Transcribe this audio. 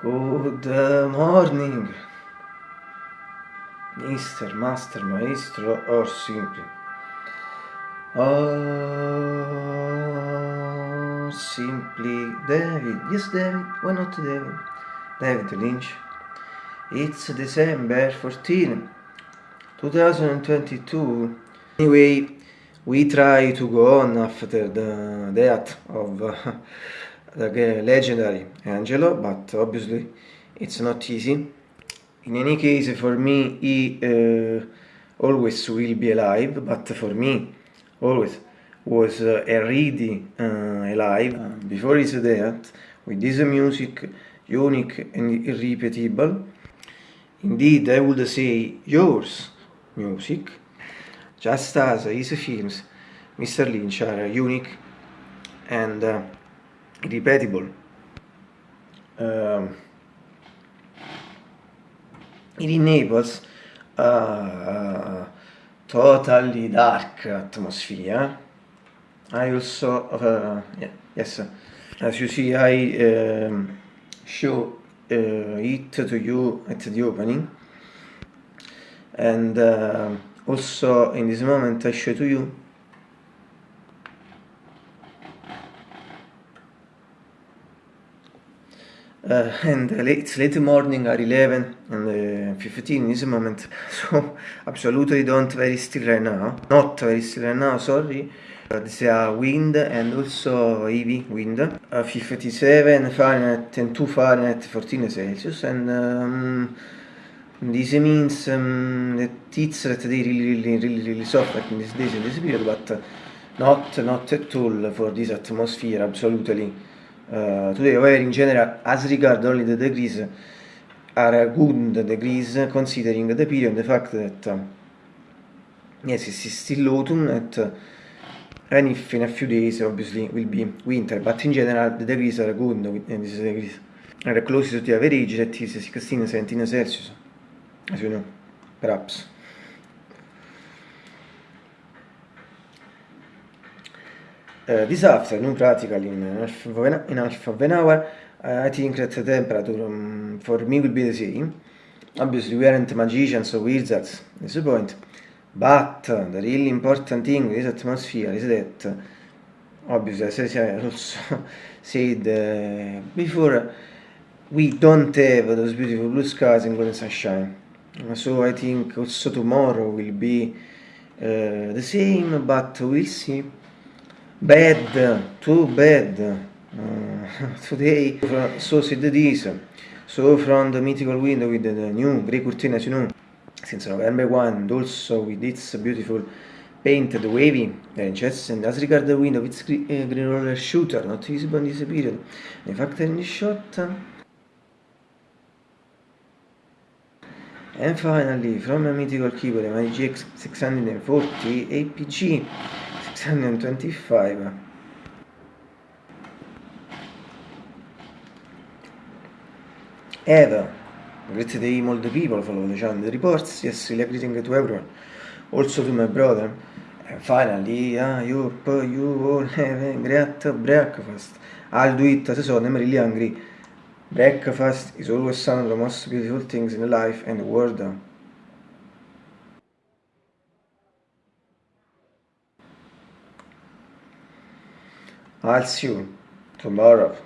Good morning, Mr. Master, Maestro, or simply. Or simply David. Yes, David. Why not David? David Lynch. It's December 14, 2022. Anyway, we try to go on after the death of uh, the legendary Angelo, but obviously it's not easy. In any case, for me, he uh, always will be alive, but for me, always was uh, already uh, alive before his death, with this music unique and irrepeatable. Indeed, I would say yours music, just as his films, Mr. Lynch, are unique and uh, irrepeatable. Um, it enables a totally dark atmosphere. I also, uh, yeah, yes, as you see, I um, show uh, it to you at the opening, and uh, also in this moment I show to you Uh, and it's late morning at 11 and uh, 15 in this moment so absolutely don't very still right now. Not very still right now sorry. Uh, there's a wind and also heavy wind. Uh, 57 Fahrenheit and 2 Fahrenheit 14 Celsius. And um, this means um, that it's that they really really really really soft like in this days in this period but not not at all for this atmosphere absolutely uh, today, however, in general, as regard only the degrees, are good degrees considering the period and the fact that uh, yes, it's still autumn uh, and if in a few days obviously will be winter, but in general the degrees are good and these degrees are close to the average that is 16, 17 Celsius, as you know, perhaps. This afternoon, practically in half an, in half of an hour, uh, I think that the temperature um, for me will be the same. Obviously, we aren't magicians or wizards, that's the point. But uh, the really important thing with this atmosphere is that, obviously, as I also said before, we don't have those beautiful blue skies and golden sunshine. So I think also tomorrow will be the same, but we'll see. Bad, too bad. Uh, today, so said this. So from the mythical window with the new grey as you know, since November 1, and also with its beautiful painted wavy ranges, and as regard the window, it's green, uh, green roller shooter, not visible in this period. In fact, in this shot. And finally, from a mythical keyboard, my GX 640 APG 625 Eva great day all the people follow the channel the reports. Yes really greeting to everyone. Also to my brother. And finally uh, you you all have a great breakfast. I'll do it as saw I'm really hungry. Breakfast is always one of the most beautiful things in life and the world I'll see you tomorrow.